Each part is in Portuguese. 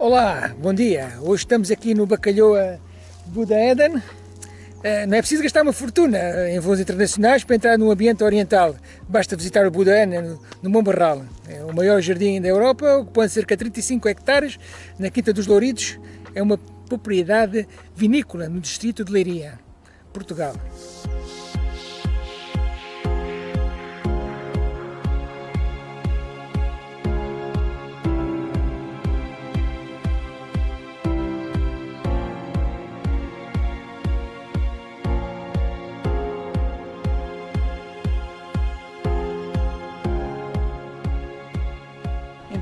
Olá, bom dia. Hoje estamos aqui no Bacalhoa Buda Eden. Eh, não é preciso gastar uma fortuna em voos internacionais para entrar no ambiente oriental. Basta visitar o Buda Eden no Mont Barral. É o maior jardim da Europa, ocupando cerca de 35 hectares na Quinta dos Louridos. É uma propriedade vinícola no distrito de Leiria, Portugal.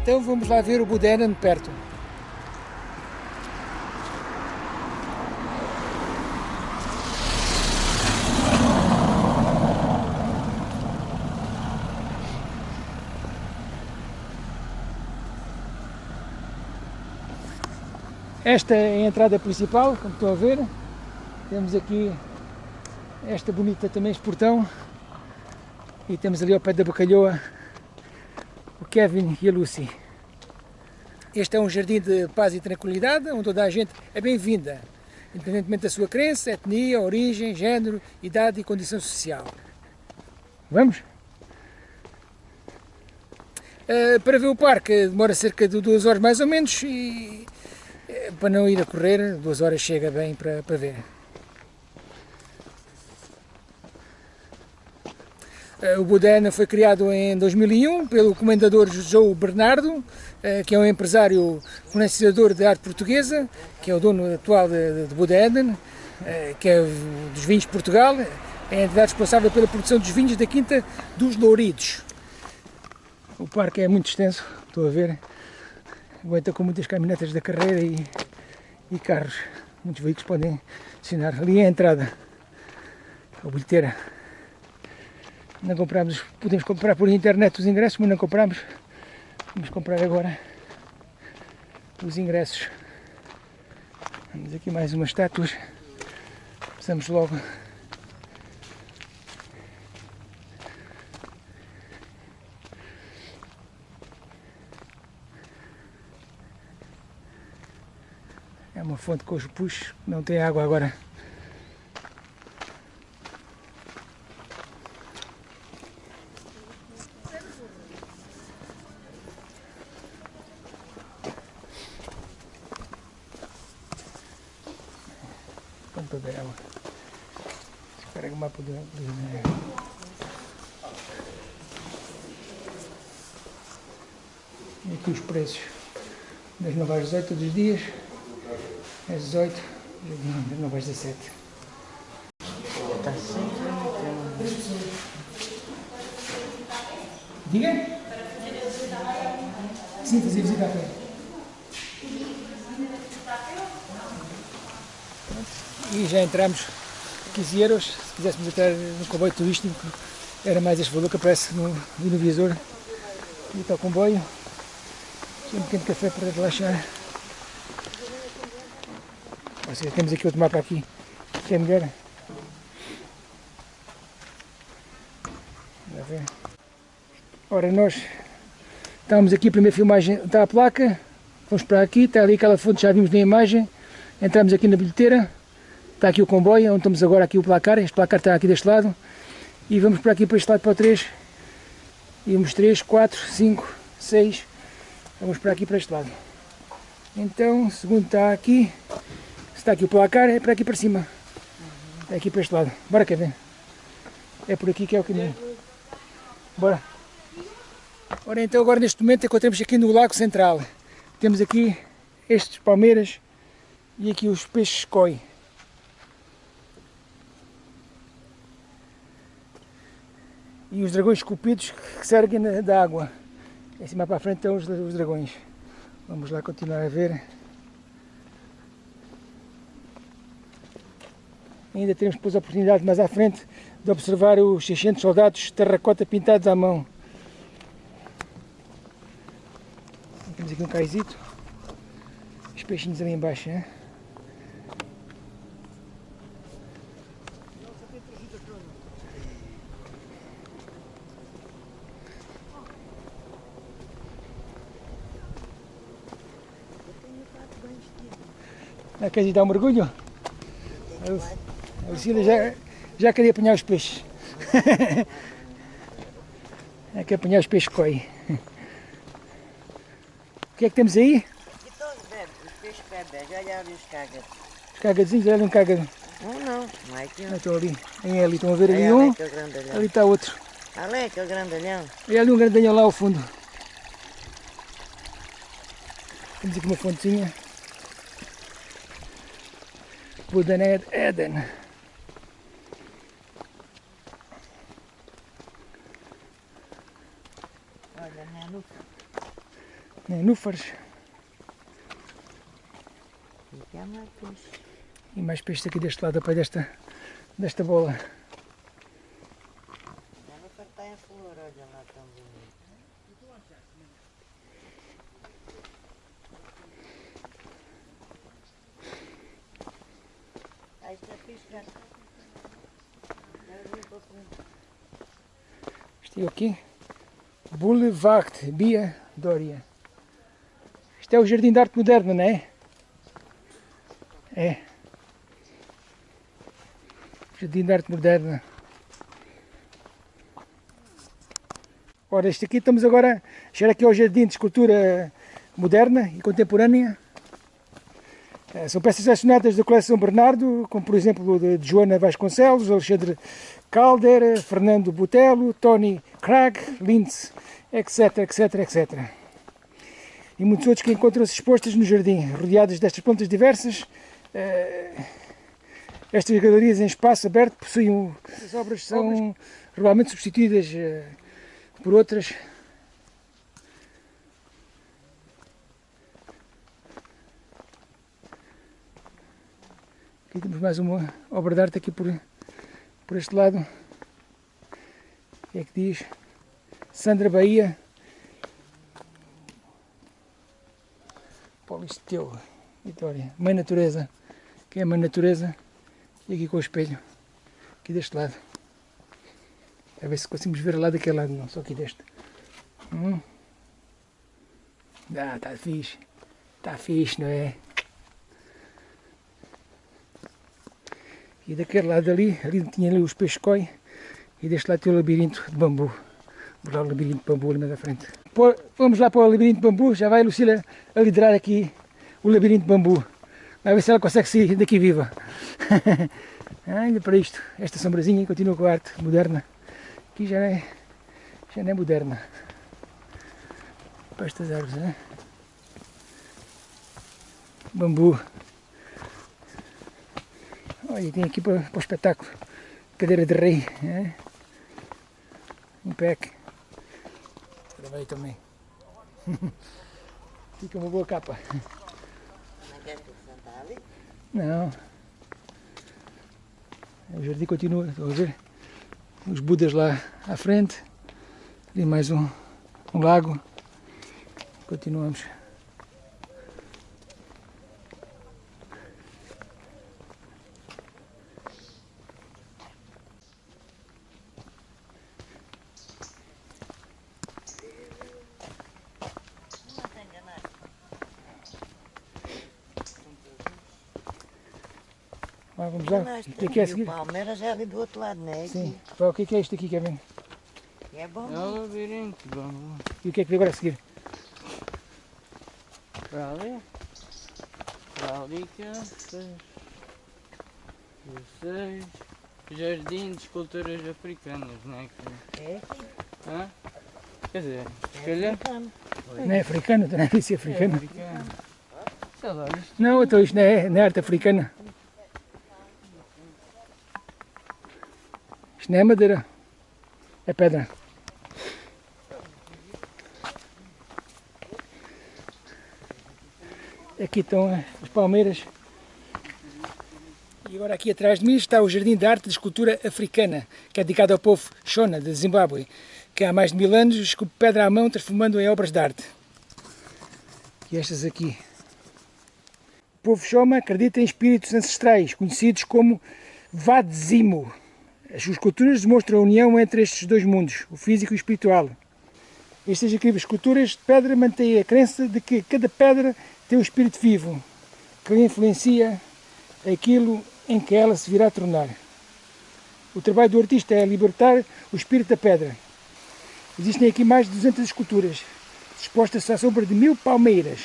Então vamos lá ver o Budena de perto. Esta é a entrada principal, como estão a ver. Temos aqui esta bonita também este portão. E temos ali ao pé da bacalhoa o Kevin e a Lucy. Este é um jardim de paz e tranquilidade, onde toda a gente é bem-vinda, independentemente da sua crença, etnia, origem, género, idade e condição social. Vamos? Uh, para ver o parque demora cerca de duas horas mais ou menos e uh, para não ir a correr, duas horas chega bem para, para ver. O Budena foi criado em 2001 pelo comendador João Bernardo, eh, que é um empresário financiador de arte portuguesa, que é o dono atual de, de Budena, eh, que é dos vinhos de Portugal, é a entidade responsável pela produção dos vinhos da Quinta dos Louridos. O parque é muito extenso, estou a ver, aguenta com muitas caminhonetas da carreira e, e carros, muitos veículos podem assinar. Ali é a entrada, a bilheteira. Não compramos, podemos comprar por internet os ingressos, mas não compramos. Vamos comprar agora os ingressos. Vamos aqui mais umas estátuas. Passamos logo. É uma fonte com os puxos, não tem água agora. quanto dela. Carrega o mapa do, do E aqui os preços das novas 18 dos dias, às 18, das novas 17. Está sempre Diga? Sim, fazer visita a pé. e já entramos 15 euros, se quiséssemos entrar no comboio turístico era mais este valor que aparece no, no visor e está o comboio um pequeno café para relaxar ou seja, temos aqui outro mapa aqui que é melhor ora nós estávamos aqui a primeira filmagem está a placa vamos para aqui, está ali aquela fonte já vimos na imagem entramos aqui na bilheteira Está aqui o comboio, onde estamos agora aqui o placar, este placar está aqui deste lado. E vamos para aqui para este lado para o 3. E vamos 3, 4, 5, 6. Vamos para aqui para este lado. Então, segundo está aqui, está aqui o placar, é para aqui para cima. É aqui para este lado. Bora Kevin. É por aqui que é o caminho. Bora. Ora então agora neste momento encontramos aqui no Lago Central. Temos aqui estes palmeiras e aqui os peixes koi. e os dragões esculpidos que se erguem da água. Em cima para a frente estão os dragões. Vamos lá continuar a ver. Ainda temos depois a oportunidade mais à frente de observar os 600 soldados terracota pintados à mão. Temos aqui um caizito. Os peixinhos ali embaixo, né? Ah, queres dar um mergulho? A Lucília já, já queria apanhar os peixes. é que apanhar os peixes coi. O que é que temos aí? Aqui estão os bebés, os peixes bebés, olha ali os cágados. Os cagadinhos, olha um cagado. Um não, não é aqui um. Ah, Estão ali, em ali, estão a ver ali um, grandalhão. ali está outro. Ali aquele grandalhão. E ali um grandinho lá ao fundo. Temos aqui uma fontezinha. Budan Eden. Olha, né, no Nenúfares. Aqui há mais peixe. E mais peixes aqui deste lado, depois desta, desta bola. Nenúfar está em flor, olha lá tão bonito. Ah, é vim para o fundo. Isto é aqui. Boulevard Bia Dória. Isto é o Jardim de Arte Moderna, não é? É. Jardim de Arte Moderna. Ora, este aqui estamos agora a chegar aqui ao Jardim de Escultura Moderna e Contemporânea. Eh, São peças selecionadas da coleção Bernardo, como por exemplo de Joana Vasconcelos, Alexandre Calder, Fernando Botelho, Tony Cragg, Linz, etc, etc, etc. E muitos outros que encontram-se expostas no jardim, rodeadas destas plantas diversas. Eh, Estas galerias em espaço aberto possuem. As obras são regularmente substituídas eh, por outras. Aqui temos mais uma obra de arte aqui por, por este lado. É que diz? Sandra Bahia. Polisteu, Vitória. Mãe Natureza. Quem é a Mãe Natureza? E aqui com o espelho. Aqui deste lado. A ver se conseguimos ver lá daquele lado, não, só aqui deste. Hum. Ah, está fixe. Está fixe, não é? E daquele lado ali, ali tinha ali os peixes coi e deste lado tinha o labirinto de bambu. Vamos lá o labirinto de bambu ali mais à frente. Pô, vamos lá para o labirinto de bambu, já vai a Lucila a liderar aqui o labirinto de bambu. Vai ver se ela consegue sair daqui viva. Ah, Ainda para isto, esta sombrazinha continua com a arte moderna. Aqui já é, já não é moderna. Para estas árvores, né? Bambu. Olha, tem aqui para, para o espetáculo. Cadeira de rei. É? Um pack. Também. Fica uma boa capa. Não. O jardim continua, estão a ver? Os budas lá à frente. Ali mais um, um lago. Continuamos. Não está enganado. Lá, vamos lá. Enganaste. O que é que é a seguir? o Palmeiras é ali do outro lado, não é? Sim. Pá, O que é que é isto aqui, Kevin? E é bom. É o labirinto, vamos E o que é que vem agora a seguir? para ali. Para ali que é. Seis. Jardim de esculturas africanas, não é? que- É, Hã? Quer dizer, se é calhar. africano. Não é africano, não é disse É africano. africano. Sei lá, isto Não, então isto não é, não é arte africana. Isto não é madeira. É pedra. Aqui estão eh, as palmeiras. E agora aqui atrás de mim está o Jardim de Arte de Escultura Africana, que é dedicado ao povo Shona, de Zimbábue, que há mais de mil anos esculpe pedra à mão, transformando em obras de arte. E estas aqui. O povo Shoma acredita em espíritos ancestrais, conhecidos como Vadzimo. As suas culturas demonstram a união entre estes dois mundos, o físico e o espiritual. Estas esculturas de pedra mantêm a crença de que cada pedra tem um espírito vivo, que influencia aquilo em que ela se virá tornar. O trabalho do artista é libertar o espírito da pedra. Existem aqui mais de 200 esculturas, dispostas à sombra de mil palmeiras.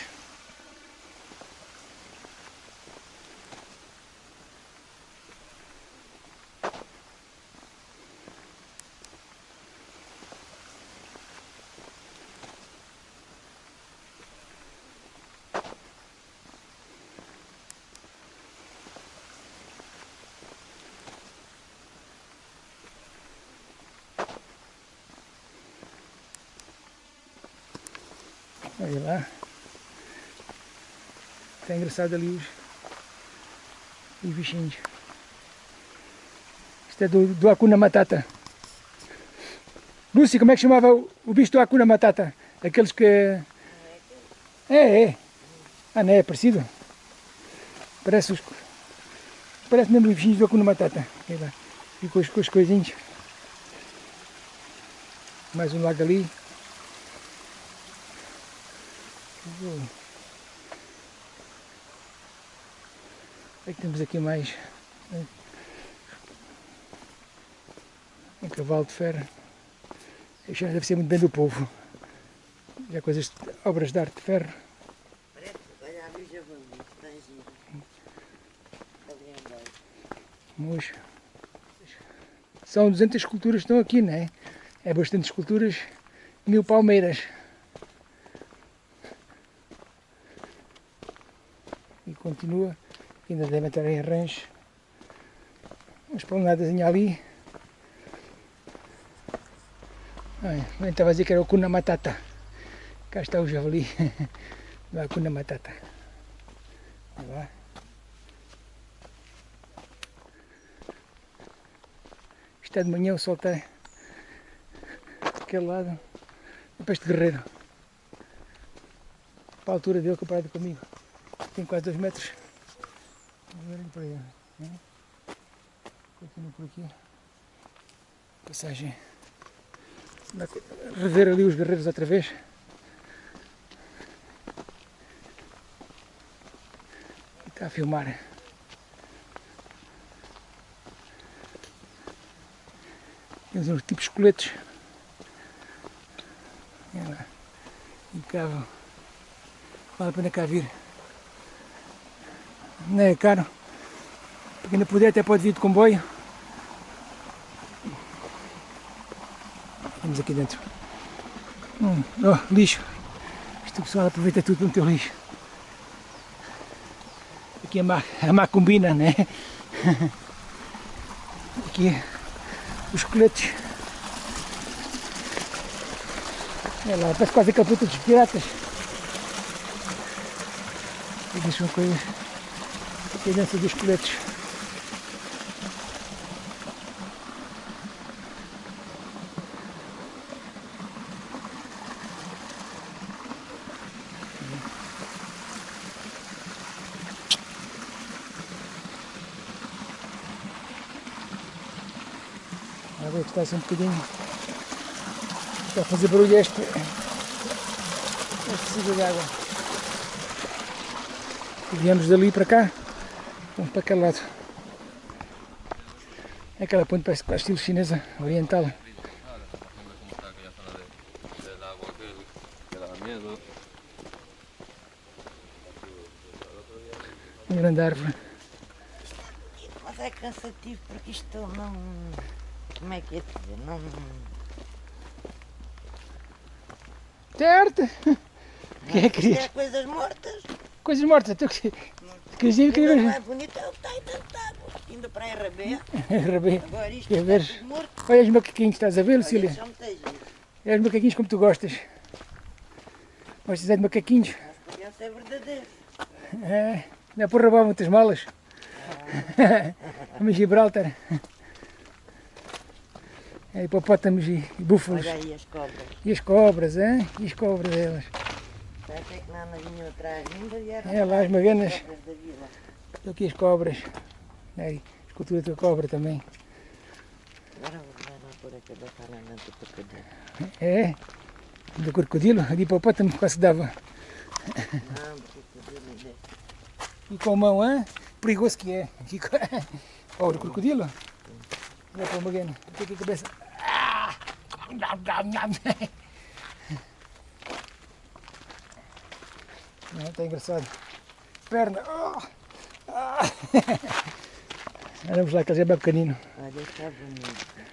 Olha lá. Engraçado ali os, os bichinhos. Isto é do, do Acuna Matata. Lúcia, como é que chamava o, o bicho do Acuna Matata? Aqueles que... É, é. Ah, não é? É parecido? Parece os... Parece mesmo os bichinhos do Acuna Matata. E com os, com os coisinhos. Mais um lago ali. É que temos aqui mais né? um cavalo de ferro. Já deve ser muito bem do povo. Já coisas, obras de arte de ferro. Parece, olha ali o javali, está giro. Ali embaixo. Mocho. São 200 esculturas que estão aqui, não é? É bastante esculturas, mil palmeiras. E continua, ainda devem estar em arranjo. Uma esplanadazinha ali. Eu estava a dizer que era o Kuna Matata. Cá está o javali do Kuna Matata. Lá. Isto é de manhã, o sol está daquele lado. É este guerreiro. Para a altura dele comparado comigo. Tem quase 2 metros. Ele. né? Por aqui. Passagem. Rever ali os guerreiros outra vez. Está a filmar. Temos uns tipos de coletes. Olha lá. Impecável. Vale a pena cá vir. Não é caro. Não puder até pode vir de comboio. Vamos aqui dentro. Hum, oh, lixo. Isto pessoal aproveita tudo no teu lixo. Aqui a má, a má combina, né? Aqui os coletes. Olha lá, parece quase aquele puto dos piratas. Aqui são coisas. É dentro dos coletes. Um bocadinho. Está a fazer barulho este. Este siga de água. E viemos dali para cá. Vamos para aquele lado. É aquela ponte parece quase estilo chinesa, oriental. que, que. Uma grande árvore. Mas é cansativo porque isto não. Como é que é dizer? Não. Certo! Quem é que Isto é coisas mortas. Coisas mortas. Tu que querias queria não ver. é bonito, é o que está aí dentro de água. Indo para a RB. Rabê. Agora isto Quer está ver? morto. Olha os macaquinhos, estás a ver, Lucília? Olha os macaquinhos como tu gostas. Gostas é de macaquinhos? Mas podiam ser verdadeiros. É, dá para roubar muitas malas. Em Gibraltar. É, hipopótamos e, e búfalos. Olha aí as cobras. E as cobras, hein? E as cobras delas. Até que não nas vinham atrás ainda e eram É lá as maganas. da aqui as cobras. Aí, escultura da cobra também. Agora vou lá pôr a cabeça lá dentro do crocodilo. É, do crocodilo, de hipopótamo quase dava. Não, do crocodilo ainda. E com a mão, hein? perigoso que é. Aqui, Olha o crocodilo. Olha para o Magano. Aqui com a cabeça. Não, está engraçado. Perna. Oh! Ah! Vamos lá, que é bem pequenino. Olha, está bonito. É.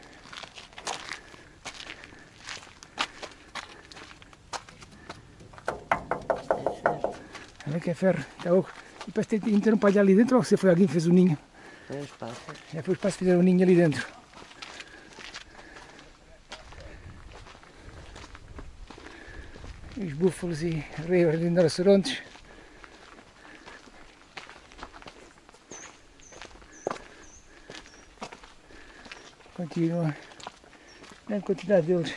Olha que é ferro. Está oco. E parece que tem- um palha ali dentro ou se foi alguém que fez o ninho? Foi os pássaros. Já foi os pássaros que fizeram o ninho ali dentro. Os búfalos e reios de rinocerontes. Continua. Grande quantidade deles.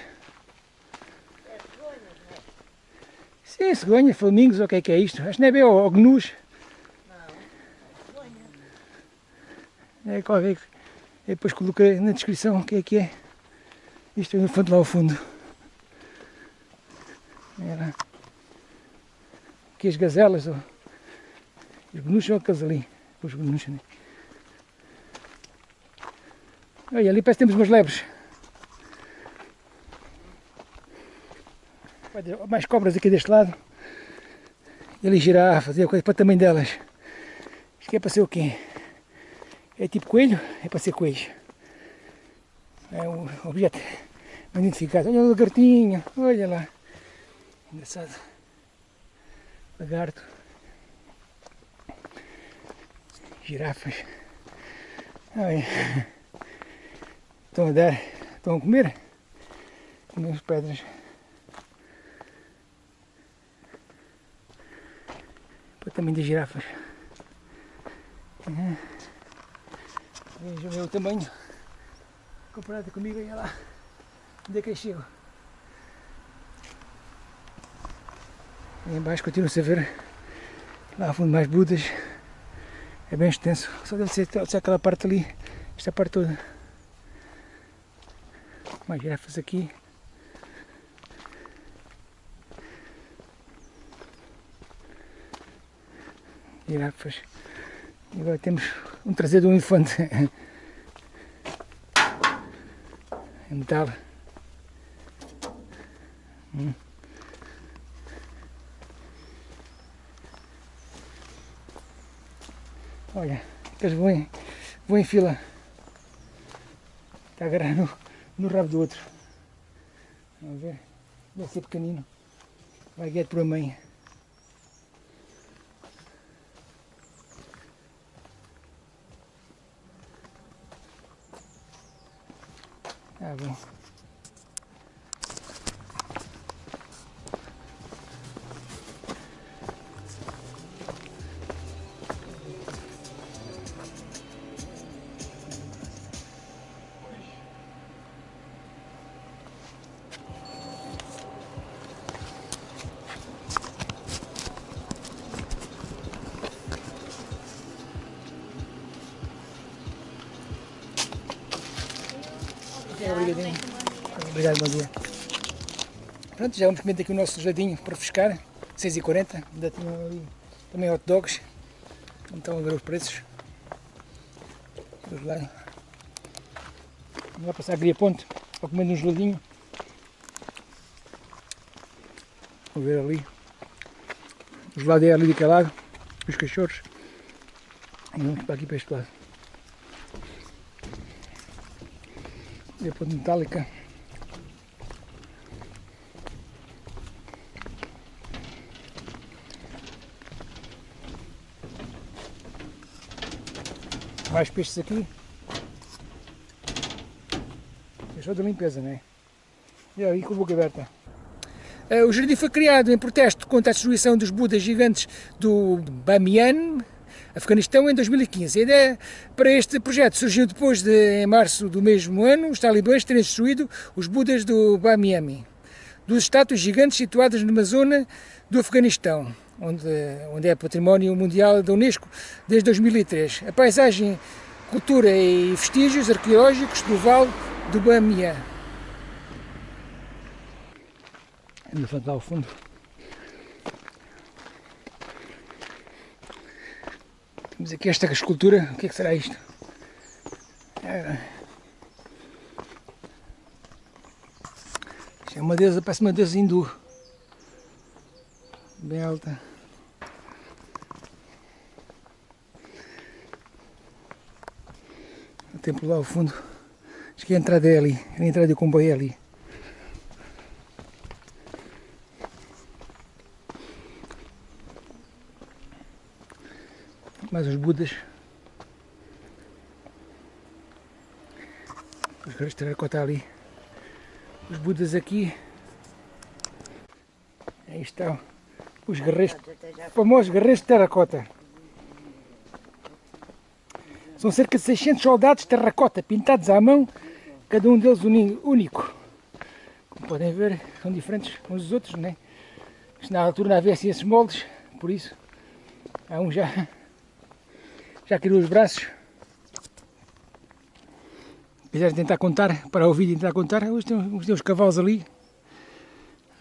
Sim, cegonha, flamingos, o que é que é isto? Acho que não é bem ou gnus. É qualquer eu depois coloquei na descrição o que é que é. Isto é um elefante lá ao fundo. Era. Aqui as gazelas, ó. os gnus são aqueles ali. Os gnus, né? Olha, ali parece que temos umas lebres. Mais cobras aqui deste lado. E ali girafas, e a coisa para o tamanho delas. Isto aqui é para ser o quê? É tipo coelho? É para ser coelho. É um objeto não identificado. Olha o lagartinho, olha lá. Engraçado. Lagarto. Girafas. Olha. Estão a dar, estão a comer. Comer as pedras. O tamanho das girafas. Uhum. Veja o meu tamanho comparado comigo, olha lá onde é que eu chego. Aí embaixo continua-se a ver lá ao fundo mais budas. É bem extenso, só deve ser, deve ser aquela parte ali, esta parte toda. Mais girafas aqui. Girafas. E agora temos um traseiro de um elefante. Em metal. Hum. Olha, eles vão em, vão em fila. Está agarrado no, no rabo do outro. Vamos ver. Deve ser pequenino. Vai guiar por a mãe. Tá bom. Pronto, já vamos comer aqui o nosso geladinho para refrescar. 6h40. Ainda tinham ali também hot dogs. Não estão ver os preços. Vamos lá. Vamos lá passar a Gria Ponte para comer um geladinho. Vou ver ali. O gelado é ali daquele lado. Os cachorros. E vamos para aqui para este lado. Gria Ponte metálica. Mais peixes aqui. Só de limpeza, não é? E aí com a boca aberta. Eh, O jardim foi criado em protesto contra a destruição dos Budas gigantes do Bamiyan, Afeganistão, em 2015. A ideia para este projeto surgiu depois de, em março do mesmo ano, os talibãs terem destruído os Budas do Bamiyan, duas estátuas gigantes situadas numa zona do Afeganistão, onde, onde é património mundial da Unesco desde 2003. A paisagem, cultura e vestígios arqueológicos do Vale do Bamiyan. Elefante lá ao fundo. Temos aqui esta escultura, o que é que será isto? É, é uma deusa, parece uma deusa hindu. Bem alta. O templo lá ao fundo. Acho que a entrada é ali. A entrada do comboio é ali. Mais os Budas. Os de terracota ali. Os Budas aqui. Aí estão. Os guerreiros, famosos guerreiros de terracota. São cerca de 600 soldados de terracota pintados à mão, cada um deles único. Como podem ver, são diferentes uns dos outros, né? Isto na altura não havia assim esses moldes, por isso há um já, já criou os braços. Quiserem tentar contar, para o vídeo tentar contar, hoje tem, uns- tem uns cavalos ali.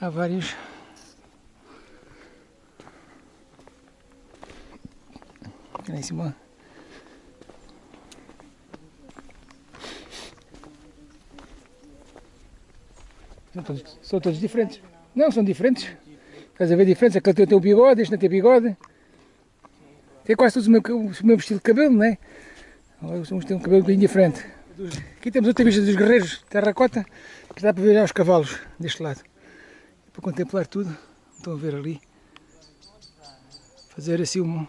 Há vários. Lá em cima. São todos, são todos diferentes. Não, são diferentes. Estás a ver diferentes? Aquele tem, tem o bigode, este não tem bigode. Tem quase todos o mesmo, o mesmo estilo de cabelo, não é? Uns têm um cabelo um bocadinho diferente. Aqui temos outra vista dos guerreiros de terracota, que dá para ver já os cavalos deste lado. Para contemplar tudo. Estão a ver ali. Fazer assim um.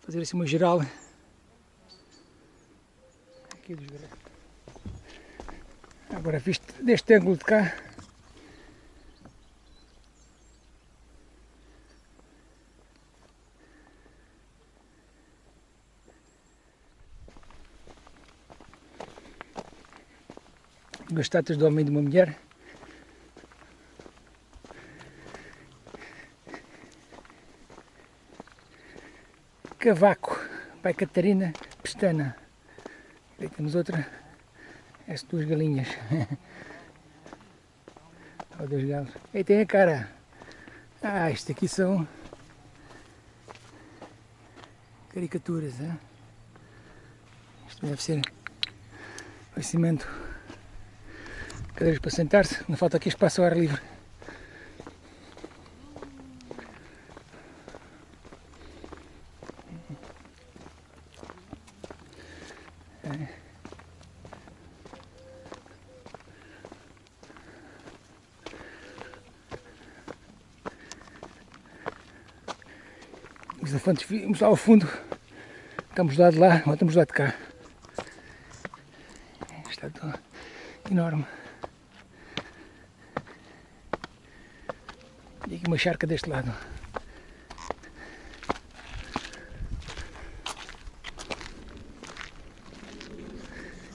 Fazer assim uma geral. Dos. Agora visto deste ângulo de cá. Duas estátuas do homem e de uma mulher. Cavaco, Pai Catarina, Pestana. Aí temos outra, essas duas galinhas. Olha dois galos. Aí tem a cara. Ah, isto aqui são caricaturas, hein? Isto deve ser conhecimento. Cadeiras para sentar-se, não falta aqui espaço ao ar livre. Os elefantes vimos lá ao fundo. Estamos do lado de lá, agora estamos do lado de cá. Está enorme. E aqui uma charca deste lado.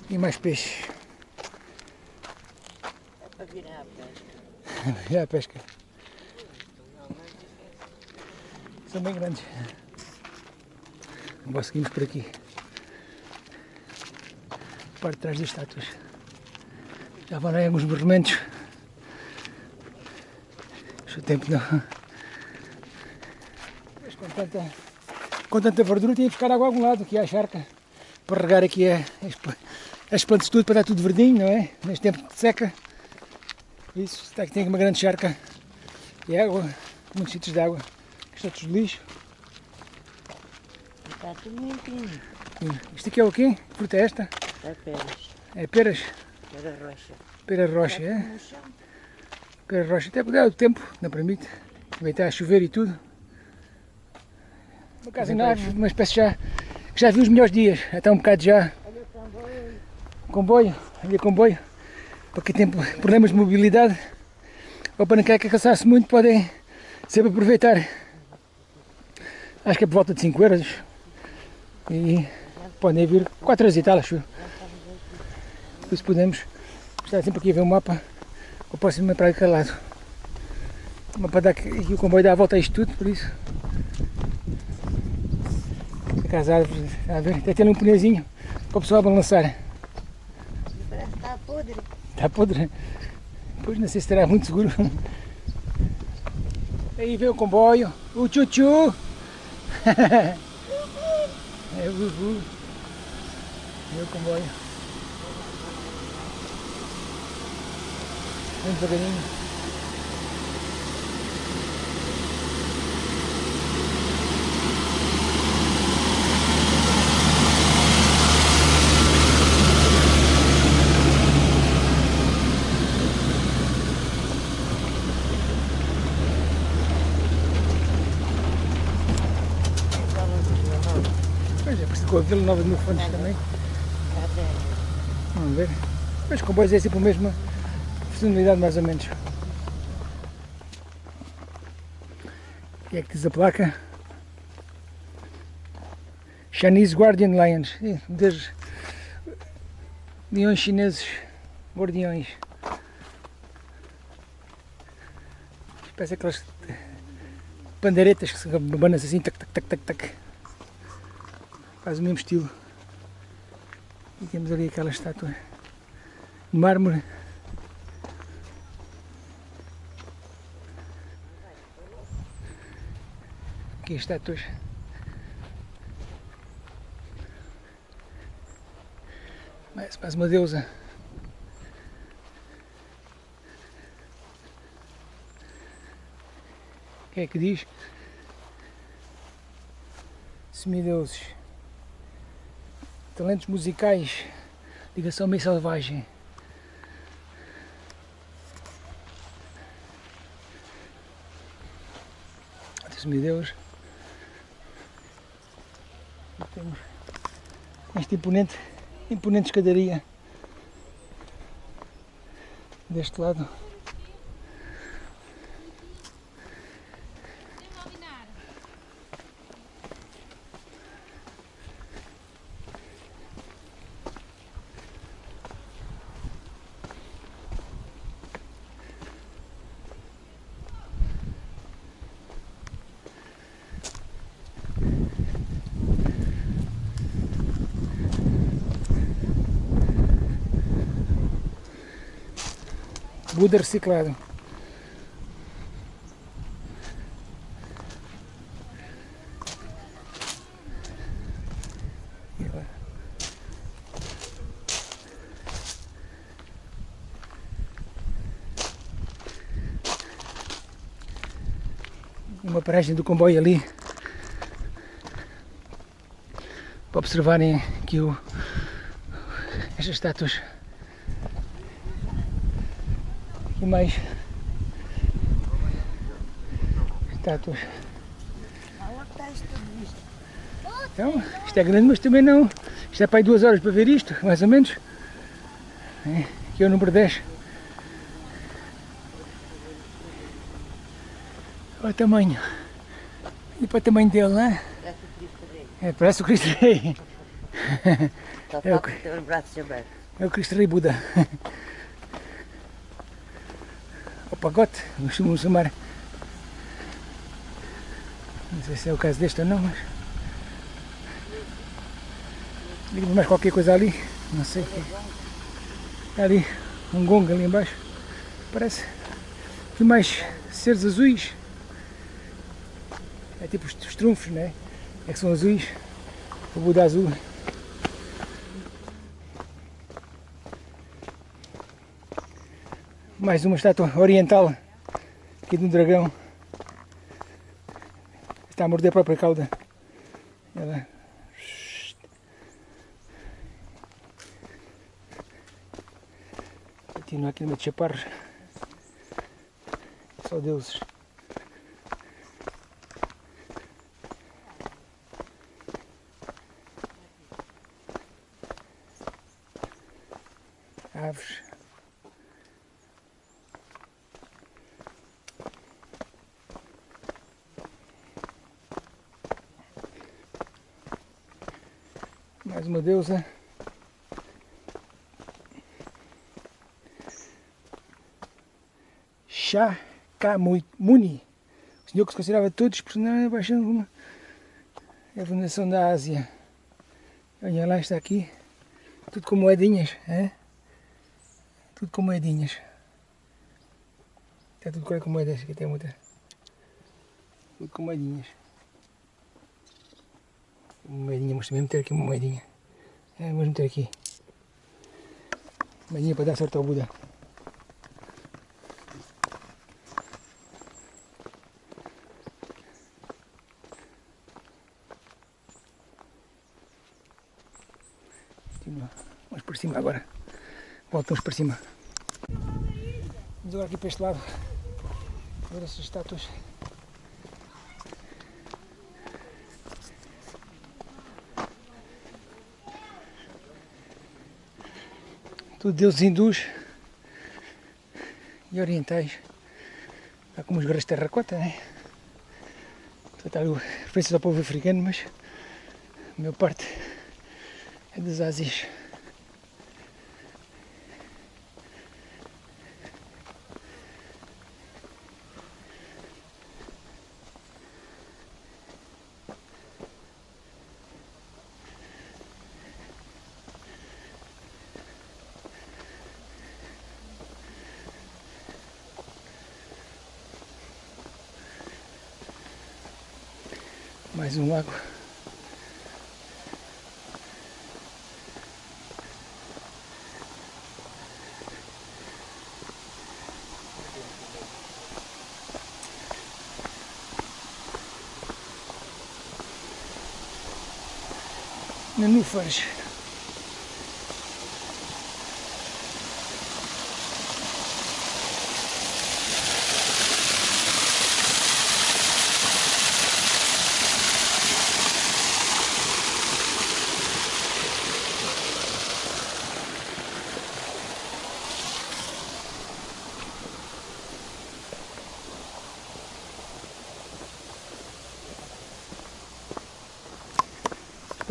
E mais peixe. É para virar a pesca. A pesca. São bem grandes. Agora seguimos por aqui. Parte de trás das estátuas. Já vão aí alguns movimentos. Mas o tempo não. Mas com tanta, com tanta verdura tinha que buscar água a algum lado, aqui à charca. Para regar aqui a- as, pla- as plantas tudo, para dar tudo verdinho, não é? Neste tempo de seca. Isso, está aqui tem uma grande charca de água, muitos sítios de água, é tudo lixo. Está tudo limpinho. Isto aqui é o quê? Que fruta é esta? Está peras. É peras, Pera roxa. pera rocha, Está é? No chão. Pera rocha, até porque é o tempo, não permite, vai estar a chover e tudo. Uma casa árvore, uma espécie já, que já viu os melhores dias, até um bocado já. Comboio. Ali comboio, para quem tem problemas de mobilidade, ou para não quer cansar-se muito, podem sempre aproveitar. Acho que é por volta de 5 euros. E podem vir 4 horas e tal, acho. Por isso podemos estar sempre aqui a ver o mapa, o próximo é para aquele lado. O mapa dá aqui, o comboio dá a volta a isto tudo, por isso. Aqui as árvores, a ver, até tem ali um pneuzinho para o pessoal balançar. Parece que está podre. Está podre. Pois não sei se estará muito seguro. Aí vem o comboio. O tchu-tchu. é o Vuvu. É o comboio. Vem devagarinho. Pois é, parece com a Vila Nova de Mil Fontes também. Vamos ver. Mas comboios é sempre a mesma funcionalidade mais ou menos. O que é que diz a placa? Chinese Guardian Lions. Leões chineses guardiões. Parece aquelas pandeiretas que se abanam assim, tac, tac, tac, tac, tac. Faz o mesmo estilo. E temos ali aquela estátua de mármore. As estátuas. Mais, mais uma deusa. O que é que diz? Semideuses. Talentos musicais. Ligação meio selvagem. Semideus. E temos esta imponente, imponente escadaria deste lado. Buda reciclado. Uma paragem do comboio ali para observarem aqui o, estas estátuas mais estátuas. Então, isto é grande, mas também não. Isto é para aí duas horas para ver isto, mais ou menos. É, aqui é o número 10. Olha o tamanho. E para o tamanho dele, não é? É, parece o Cristo Rei. Só É o falta ter os braços abertos. É o Cristo Rei Buda. O pagote, costumam chamar. Não sei se é o caso deste ou não, mas. Liga mais qualquer coisa ali, não sei que. Ali um gongo ali embaixo. Parece. Aqui mais seres azuis. É tipo os, os trunfos, né? É que são azuis. O Buda azul. Mais uma estátua oriental aqui de um dragão. Está a morder a própria cauda. Ela... Continua aqui no meio de chaparros. Só deuses. Aves. Uma deusa. Shakyamuni, o senhor que se considerava todos personagens baixando uma a fundação da Ásia. Olha lá, está aqui, tudo com moedinhas, é? Tudo com moedinhas. Está tudo com moedas, aqui tem muita. Tudo com moedinhas. Moedinha, mas também meter aqui uma moedinha. É, vamos meter aqui. Uma moedinha para dar sorte ao Buda. Vamos por cima agora. Voltamos para cima. Vamos agora aqui para este lado. Ver essas estátuas. Tudo deuses hindus e orientais. Há como os guerreiros de terracota, né? Portanto, há referências ao povo africano, mas a maior parte é das Ásias. Mais um lago. Nenúfares.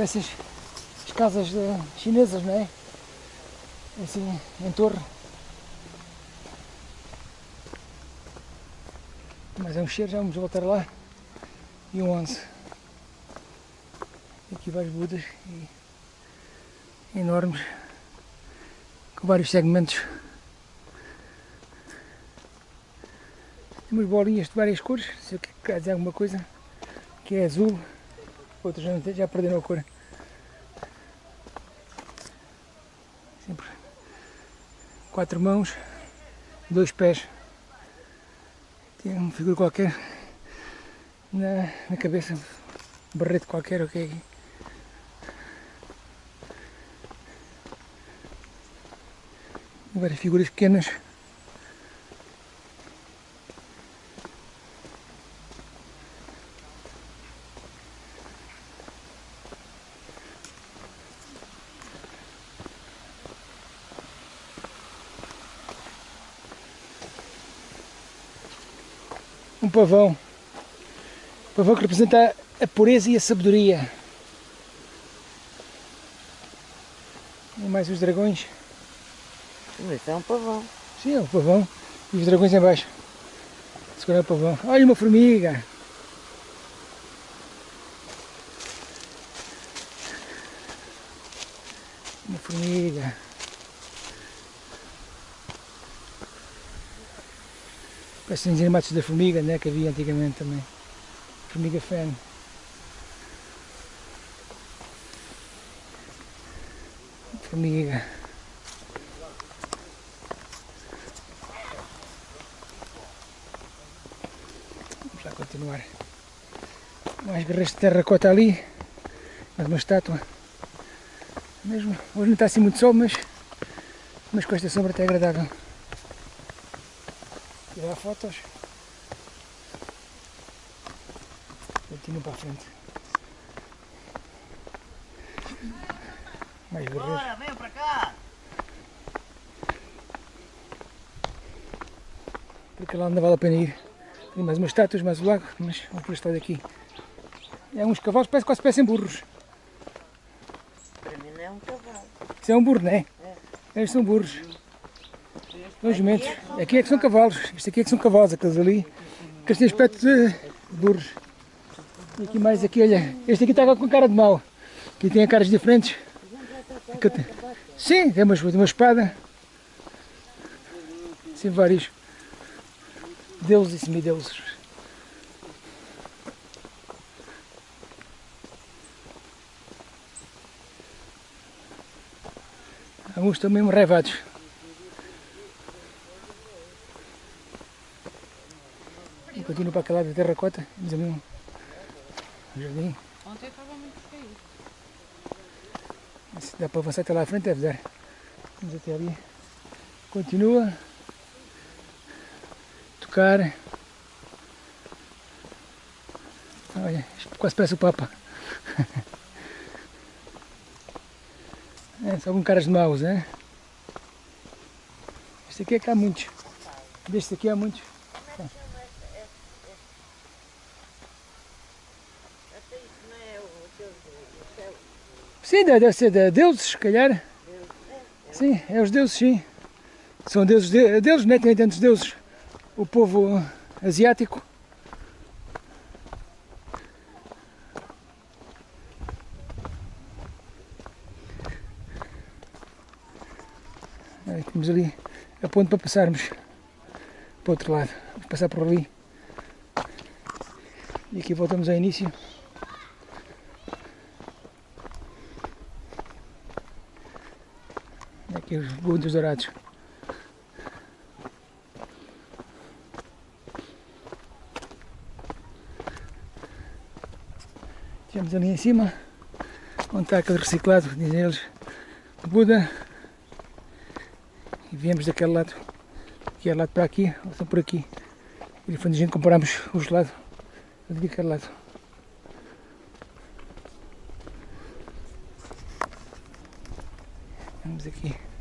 Essas as casas eh, chinesas, não é? Assim, em torre. Mas é um cheiro, já vamos voltar lá. E um 11. Aqui vários budas e enormes, com vários segmentos. Tem umas bolinhas de várias cores, o que quer dizer alguma coisa, que é azul, têm- já perderam a cor. Sempre quatro mãos, dois pés. Tem uma figura qualquer na, na cabeça, um barrete qualquer, ok. E várias figuras pequenas. Pavão. Um pavão que representa a pureza e a sabedoria. E mais os dragões. Mas é um pavão. Sim, é o pavão. E os dragões em baixo. Segura o pavão. Olha uma formiga. Uma formiga. Os animados da formiga, né? Que havia antigamente também. Formiga fene. Formiga. Vamos lá continuar. Mais guerreiros de terracota ali. Mais uma estátua. Mesmo, hoje não está assim muito sol, mas, mas com esta sombra até é agradável. Tirar fotos. Continuo para a frente. Mais guerreiros. vem para cá! Porque lá não vale a pena ir. Tem mais umas estátuas, mais o lago, mas vamos por este lado aqui. É uns cavalos, parece quase parecem burros. Para mim não é um cavalo. Isso é um burro, não é? Estes são burros. São os jumentos. Aqui é que são cavalos, isto aqui é que são cavalos, aqueles ali, que têm aspecto de burros. E aqui mais aqui, olha, este aqui está com cara de mau, aqui tem caras diferentes. Sim, tem uma, uma espada. Sim, vários deuses e semideuses. Alguns também revados. Continuo para aquele lado da terracota. Ali um jardim. Ontem estava muito feio. Se dá para avançar até lá à frente, deve dar. Vamos até ali. Continua. Tocar. Olha, quase parece o Papa. É, são caras de maus, é? Este aqui é que há muitos. Deste aqui há muitos. Sim, deve ser de deuses, se calhar. Sim, é os deuses, sim. São deuses de, deles, não é? Tem tantos deuses. O povo asiático. Aí, temos ali a ponte para passarmos para o outro lado. Vamos passar por ali. E aqui voltamos ao início. Aqui os dourados. Temos ali em cima, onde está aquele reciclado, dizem eles, Buda. E viemos daquele lado, que é lado para aqui, ou são por aqui. E foi onde a gente compramos o gelado, ali daquele lado. Vamos aqui.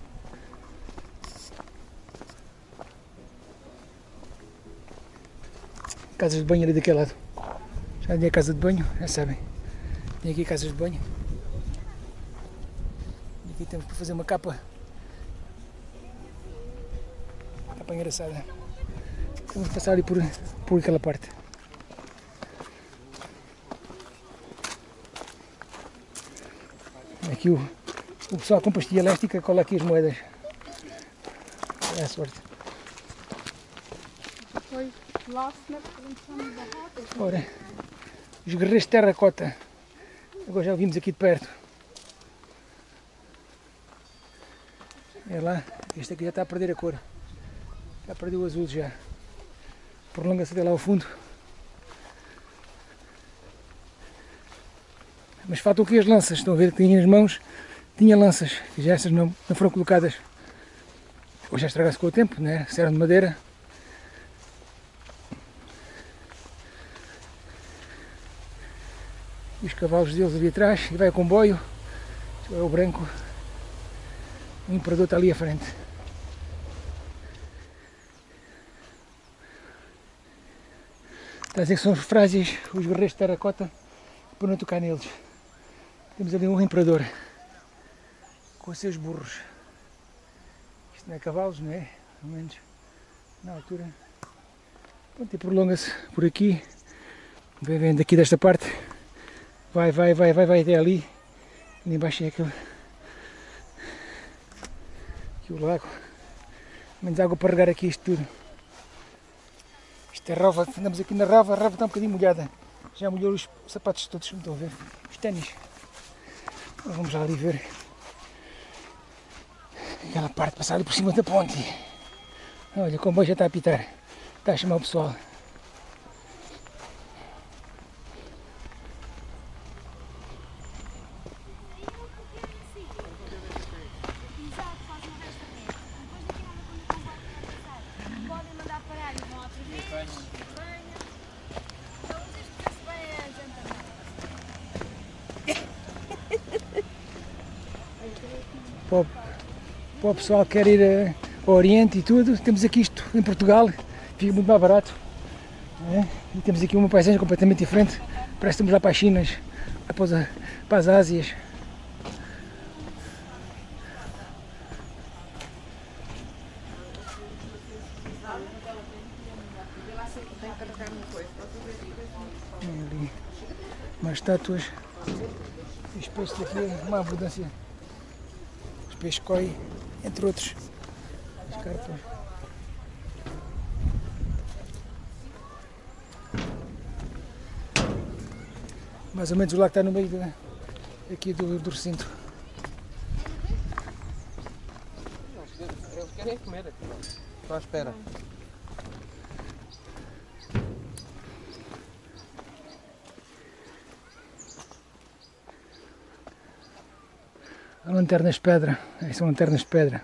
Casas de banho ali daquele lado. Já tinha casa de banho, já sabem. Tem aqui casas de banho. E aqui temos para fazer uma capa. Capa engraçada. Vamos passar ali por, por aquela parte. Aqui o, o pessoal com pastilha elástica cola aqui as moedas. É a sorte. Foi lá na prevenção da rota. Ora, os guerreiros de terracota. Agora já vimos aqui de perto. É lá, este aqui já está a perder a cor. Já perdeu o azul já. Prolonga-se até lá ao fundo. Mas faltam aqui as lanças. Estão a ver que tinha nas mãos. Tinha lanças. que Já essas não, não foram colocadas. Ou já estragaram-se com o tempo, né? Se eram de madeira. e os cavalos deles ali atrás e vai o comboio, é o branco, o imperador está ali à frente. Está a dizer que são os frágeis, os guerreiros de terracota, para não tocar neles. Temos ali um imperador, com os seus burros. Isto não é cavalos, não é? Pelo menos na altura. Pronto, e prolonga-se por aqui, vem vem daqui desta parte. Vai, vai, vai, vai, vai até ali. Ali embaixo é aquele. Aqui o lago. Menos água para regar aqui isto tudo. Isto é rova, andamos aqui na rava, a rava está um bocadinho molhada. Já molhou os sapatos todos, não estão a ver. Os ténis. Vamos lá ali ver. Aquela parte passar ali por cima da ponte. Olha, o comboio já está a apitar. Está a chamar o pessoal. Exato, faz um resto Depois daqui nada quando o comboio passar. Podem mandar parar e vão outra vez. Banho. Então vocês conhecem bem a gente para o, para o pessoal que quer ir eh, ao Oriente e tudo, temos aqui isto em Portugal, fica muito mais barato. né? E temos aqui uma paisagem completamente diferente, parece que estamos lá para as Chinas, lá para, os- para as Ásias. Umas estátuas. Os peixes daqui é uma abundância. Os peixes koi, entre outros. As carpas. Mais ou menos o lago está no meio da- aqui do, do recinto. querem comer. Estou à espera. Lanternas de pedra, Essas são lanternas de pedra.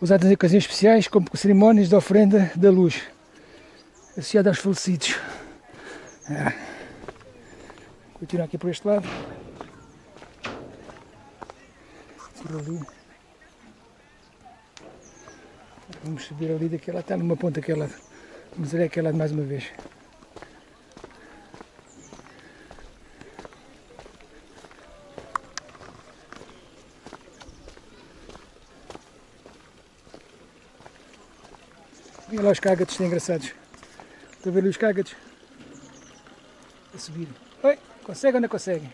Usadas em ocasiões especiais como cerimónias de ofrenda da luz, associada aos falecidos. Ah. Continuar aqui por este lado. Por ali. Vamos subir ali daquele lado, está numa ponta daquele lado. Vamos ver aquele lado mais uma vez. Olha lá os cágados, tão engraçados. Estou a ver ali os cágados. A subir. Oi, consegue ou não consegue?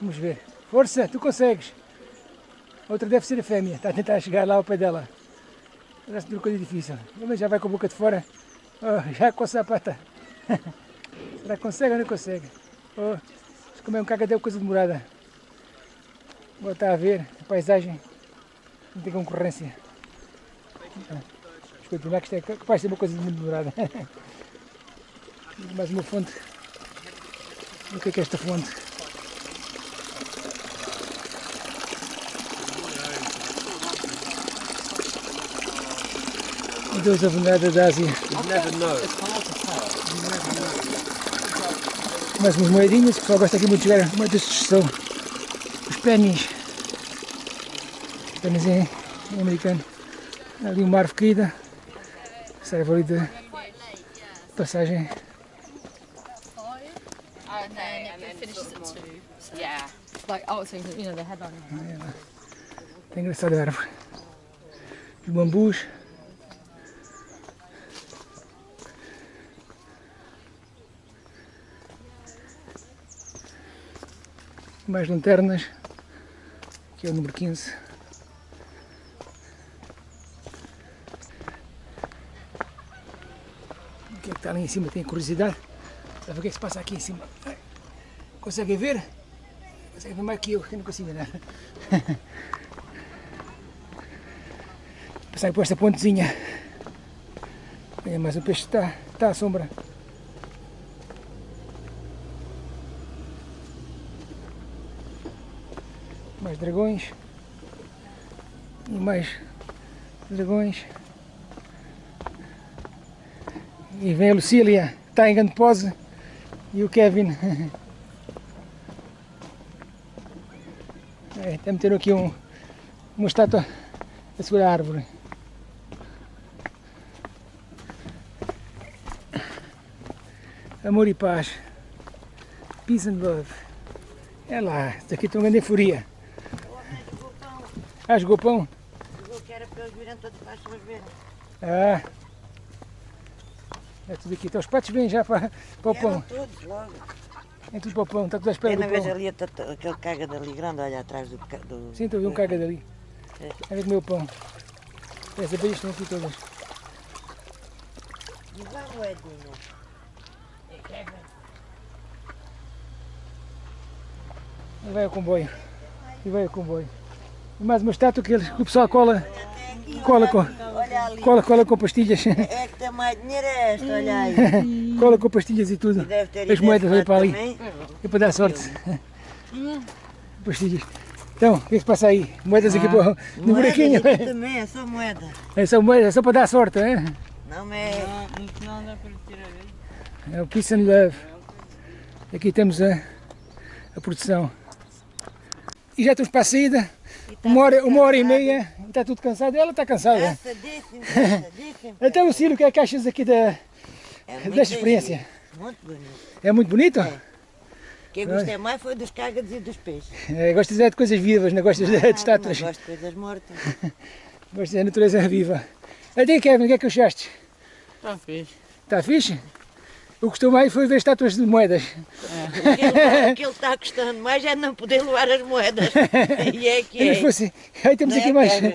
Vamos ver. Força, tu consegues. Outra deve ser a fêmea, está a tentar chegar lá ao pé dela. Parece uma coisa difícil. Mas já vai com a boca de fora. Oh, já com a sapata. Será que consegue ou não consegue? Oh, se comer um cagado é coisa demorada. Vou estar a ver a paisagem. Não tem concorrência. Que isto é capaz ser uma coisa muito demorada. Mais uma fonte. O que é que é esta fonte? Deus da Venada da Ásia. Mais umas moedinhas, o pessoal gosta aqui muito de jogar moedas de são os pennies. Pennies em, em americano. Ali uma árvore caída. Serve ali de passagem. Tem engraçada a árvore. Os bambus. Mais lanternas. Aqui é o número 15. O que é que está ali em cima? Tem curiosidade? Para ver o que é que se passa aqui em cima. Conseguem ver? Conseguem ver mais que eu, que não consigo ver nada. Passar por esta pontezinha. Olha, mas o peixe está, está à sombra. Mais dragões. E mais dragões. E vem a Lucília, está em grande pose. E o Kevin. É, até meteram aqui um, uma estátua a segurar a árvore. Amor e paz. Peace and love. É lá, isso aqui uma grande euforia. Ah, jogou pão? Jogou que era para eles virem todos para as verem. Ah. É tudo aqui. Então os patos vêm já para, para o Vieram pão. todos logo. É tudo para o pão. Está tudo à espera É do pão. ali a- aquele caga dali grande, olha atrás do... do Sim, estou a ver um caga dali. É. É comer o pão. As abelhas estão aqui todas. E vai moedinha. E vai ao comboio. E vai ao comboio. E mais uma estátua que, eles, que o pessoal cola, cola com, cola, cola com pastilhas. É que tem mais dinheiro é esta, olha aí. cola com pastilhas e tudo. E As moedas ali para ali. também. É para dar sorte. Pastilhas. Então, o que é que se passa aí? Moedas aqui para, o- no Moedas buraquinho. aqui também, é só moeda. É só moedas, é só para dar sorte, é? Não é... Não, no final dá para tirar ele. É o Peace and Love. Aqui temos a, a produção. E já estamos para a saída. Tá Uma hora, uma hora e meia. Está tudo cansado. Ela está cansada. Cansadíssimo, cansadíssimo. Então, Cílio, o que é que achas aqui da, É desta experiência? Muito bonito. É muito bonito? O que eu gostei mais foi dos cágados e dos peixes. É, gostas é de coisas vivas, não gostas de, Ah, de estátuas. Não gosto de coisas mortas. Gostas da natureza viva. Até Kevin, o que é que achaste? Está fixe. Está fixe? O que gostou mais foi ver estátuas de moedas. Aquilo, aquilo está gostando mais é não poder levar as moedas. E é que Se é. fosse, aí temos Não é, aqui mais Kevin?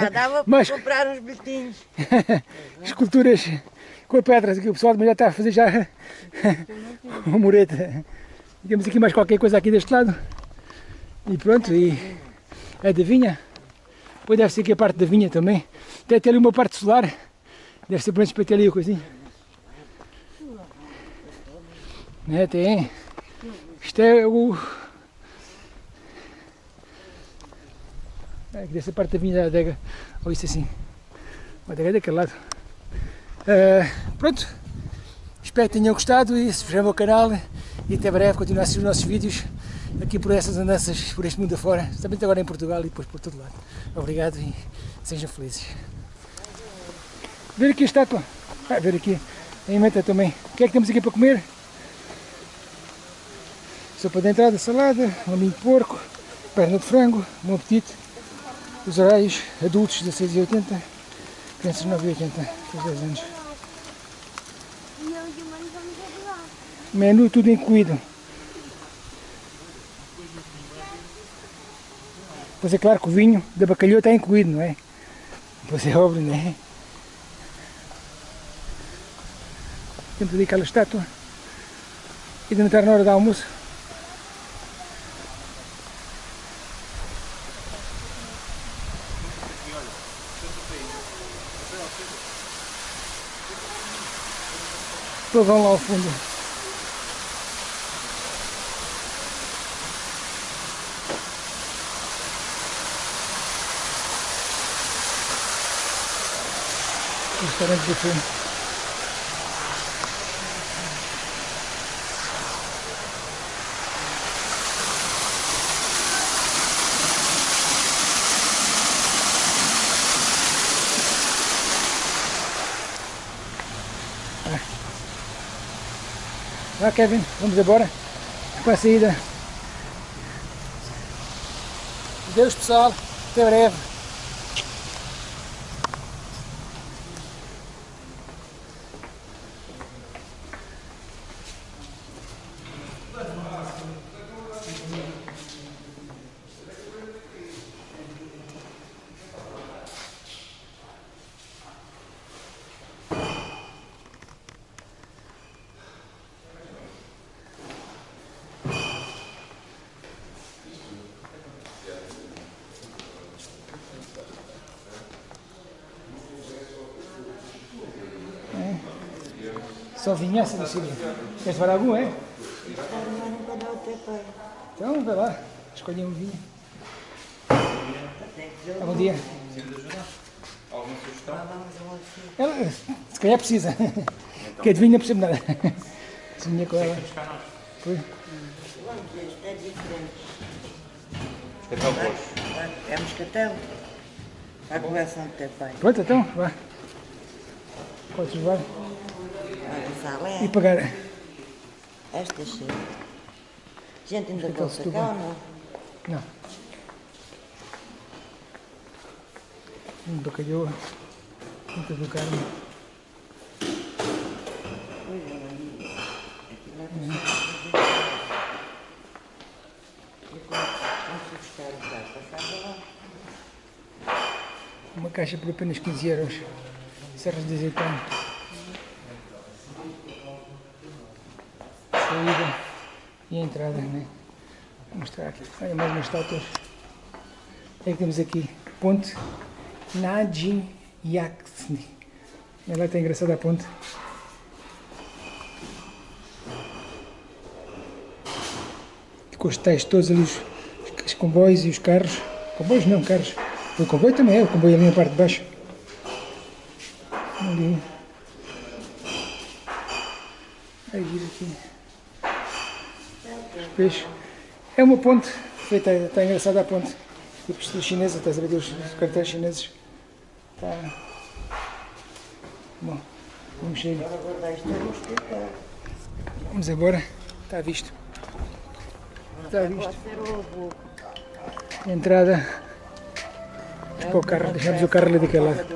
Já dava para Mas- comprar uns bilhetinhos. esculturas com a pedra. Aqui o pessoal também já está a fazer já uma mureta. E temos aqui mais qualquer coisa aqui deste lado. E pronto, e adivinha? Depois deve ser aqui a parte da vinha também. Deve ter ali uma parte solar. Deve ser menos para ter ali a coisinha. Né, tem. Isto é o. É, aqui dessa parte da vinha da adega. Ou isso assim. A adega é daquele lado. Ah, pronto. Espero que tenham gostado e subscrevam o canal e até breve continuar a assistir os nossos vídeos aqui por essas andanças por este mundo afora, também agora em Portugal e depois por todo lado. Obrigado e sejam felizes. Ver aqui a estátua. Ah, ver aqui a emenda também. O que é que temos aqui para comer? Sopa de entrada, salada, laminho de porco, perna de frango, bom apetite. Os horários adultos 16,80, crianças 9,80, até 10 anos. Menu tudo incluído. Pois é claro que o vinho da bacalhau está incluído, não é? Pois é óbvio, não é? Temos ali aquela estátua. E de estar na hora do almoço. Depois vão lá ao fundo. Restaurante buffet. Vá Kevin, vamos embora para a saída. Deus pessoal, até breve. Só vinhaça do Sírio. Queres levar algum, é? Então, vai lá. Escolhe um vinho. Que ver Bom dia. Alguma sugestão? Ela, se calhar precisa. Porque de vinho não precisa de nada. Se vinha com ela. Foi. Vamos ver, isto é diferente. Escatel pois. É moscatel? A coleção do teu pai. Pronto, então, vá. Podes levar Olha, salé. e pagar. Esta cheia. Gente, ainda gosta cá ou não? Não. Um bacalhau. Muito do carne. Vamos buscar o carro. Passava lá. Uma caixa por apenas 15 euros. Serras de azeitona. Saída e a entrada, né? Vou mostrar aqui. Olha mais. O que é que temos aqui? Ponte Najin Yaksni. Ela está engraçada a ponte. Com os tais todos ali, os, os comboios e os carros. Comboios não, carros. O comboio também é, o comboio ali na parte de baixo. Ali. Aí aqui. Os peixes. É uma ponte, feita, está engraçada a ponte. Tipo estilo chinesa, estás a ver os cartéis chineses. Está. Bom, vamos sair. É. Vamos embora. Está visto. Está visto. Entrada. Para o carro, deixamos o carro ali daquele lado.